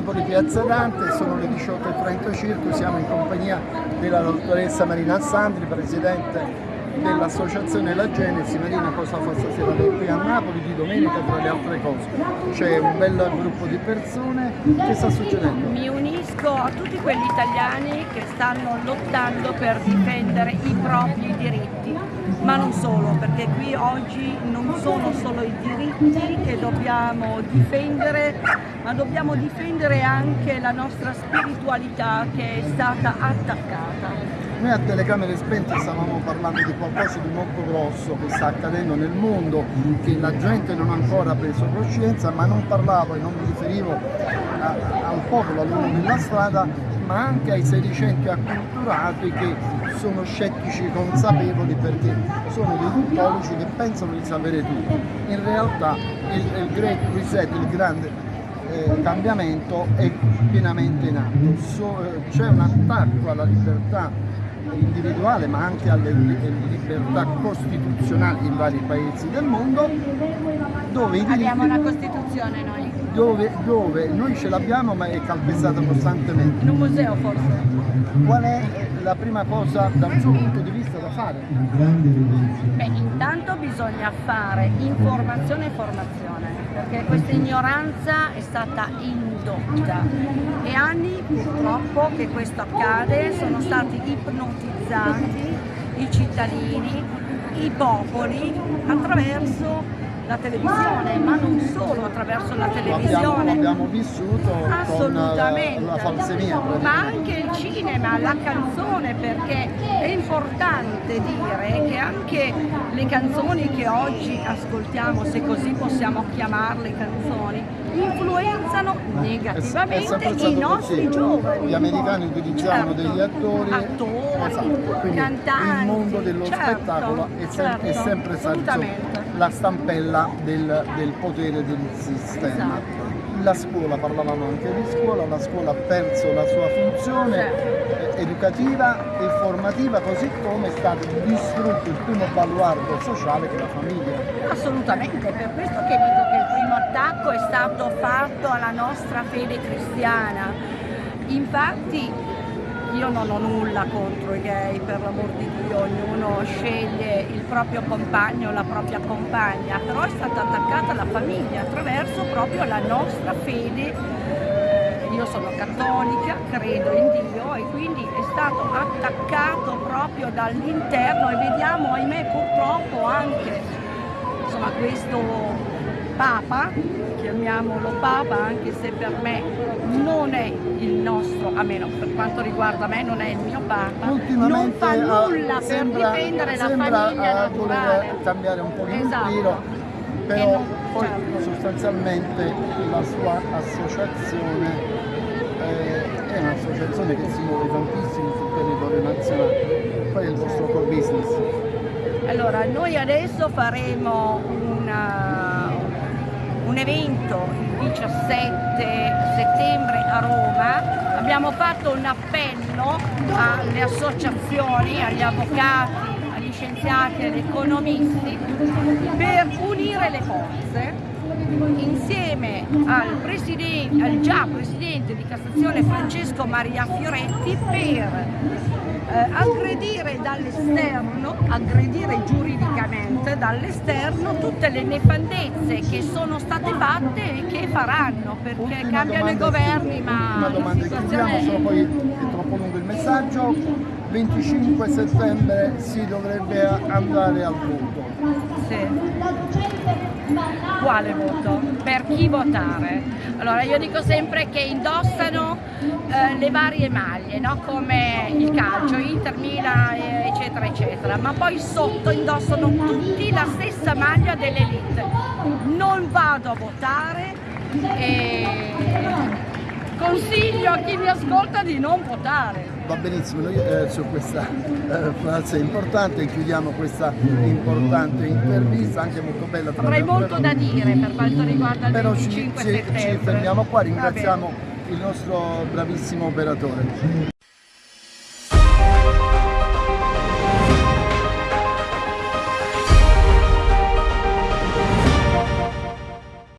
Napoli Piazza Dante, sono le 18.30 circa, siamo in compagnia della dottoressa Marina Alessandri, presidente dell'associazione La Genesi. Marina cosa fa stasera qui a Napoli di domenica tra le altre cose? C'è un bel gruppo di persone, che sta succedendo? Mi unisco a tutti quegli italiani che stanno lottando per difendere i propri diritti, ma non solo, perché qui oggi non sono solo i diritti che dobbiamo difendere, ma dobbiamo difendere anche la nostra spiritualità che è stata attaccata. Noi a telecamere spente stavamo parlando di qualcosa di molto grosso che sta accadendo nel mondo, che la gente non ha ancora preso coscienza, ma non parlavo e non mi riferivo a, al popolo, all'uomo della strada, ma anche ai sedicenti acculturati che sono scettici consapevoli perché sono dei tuttologi che pensano di sapere tutto. In realtà il, il Great Reset, il grande eh, cambiamento è pienamente in atto. Eh, C'è un attacco alla libertà individuale ma anche alle libertà costituzionali in vari paesi del mondo dove i diritti, Costituzione noi? Dove, dove? Noi ce l'abbiamo ma è calpestata costantemente. In un museo forse? Qual è la prima cosa dal suo punto di vista da fare? Beh, intanto bisogna fare informazione e formazione perché questa ignoranza è stata indotta. E anni purtroppo che questo accade sono stati ipnotizzati i cittadini, i popoli attraverso la televisione, ma non solo attraverso la televisione. L'abbiamo vissuto con la, la falsemia. Ma anche il cinema, la canzone, perché è importante dire che anche le canzoni che oggi ascoltiamo, se così possiamo chiamarle canzoni, influenzano negativamente è, è i nostri così. giovani. Gli americani utilizzavano certo. degli attori, attori esatto. cantanti. Il mondo dello certo, spettacolo è, certo, è sempre stato la stampella del, del potere del sistema. Esatto. La scuola, parlavamo anche di scuola, la scuola ha perso la sua funzione certo. educativa e formativa così come è stato distrutto il primo baluardo sociale che è la famiglia. Assolutamente, per questo che dico che il primo attacco è stato fatto alla nostra fede cristiana. Infatti io non ho nulla contro i gay, per l'amor di Dio, ognuno sceglie il proprio compagno, la propria compagna, però è stata attaccata la famiglia attraverso proprio la nostra fede. Io sono cattolica, credo in Dio e quindi è stato attaccato proprio dall'interno e vediamo, ahimè, purtroppo anche insomma, questo Papa, chiamiamolo Papa anche se per me non è il nostro, almeno per quanto riguarda me non è il mio Papa, non fa nulla uh, sembra, per difendere la famiglia uh, naturale. cambiare un po' di esatto. tiro, però non, poi certo. sostanzialmente la sua associazione eh, è un'associazione che si muove tantissimo sul territorio nazionale, qual è il vostro core business? Allora, noi adesso faremo una un evento il 17 settembre a Roma, abbiamo fatto un appello alle associazioni, agli avvocati, agli scienziati, agli economisti per unire le forze insieme al, al già Presidente di Cassazione Francesco Maria Fioretti per eh, aggredire dall'esterno, aggredire giuridicamente dall'esterno tutte le nefandezze che sono state fatte e che faranno perché ultima cambiano i governi ma una domanda che chiudiamo, solo poi è troppo lungo il messaggio. 25 settembre si dovrebbe andare al voto. Sì. Quale voto, per chi votare. Allora io dico sempre che indossano eh, le varie maglie, no? come il calcio, Inter, Milan, eccetera, eccetera, ma poi sotto indossano tutti la stessa maglia dell'elite. Non vado a votare e consiglio a chi mi ascolta di non votare. Va benissimo, noi eh, su questa eh, frase importante chiudiamo questa importante intervista, anche molto bella. Avrei molto da dire per quanto riguarda il Però 25 ci, ci, ci fermiamo qua, ringraziamo il nostro bravissimo operatore.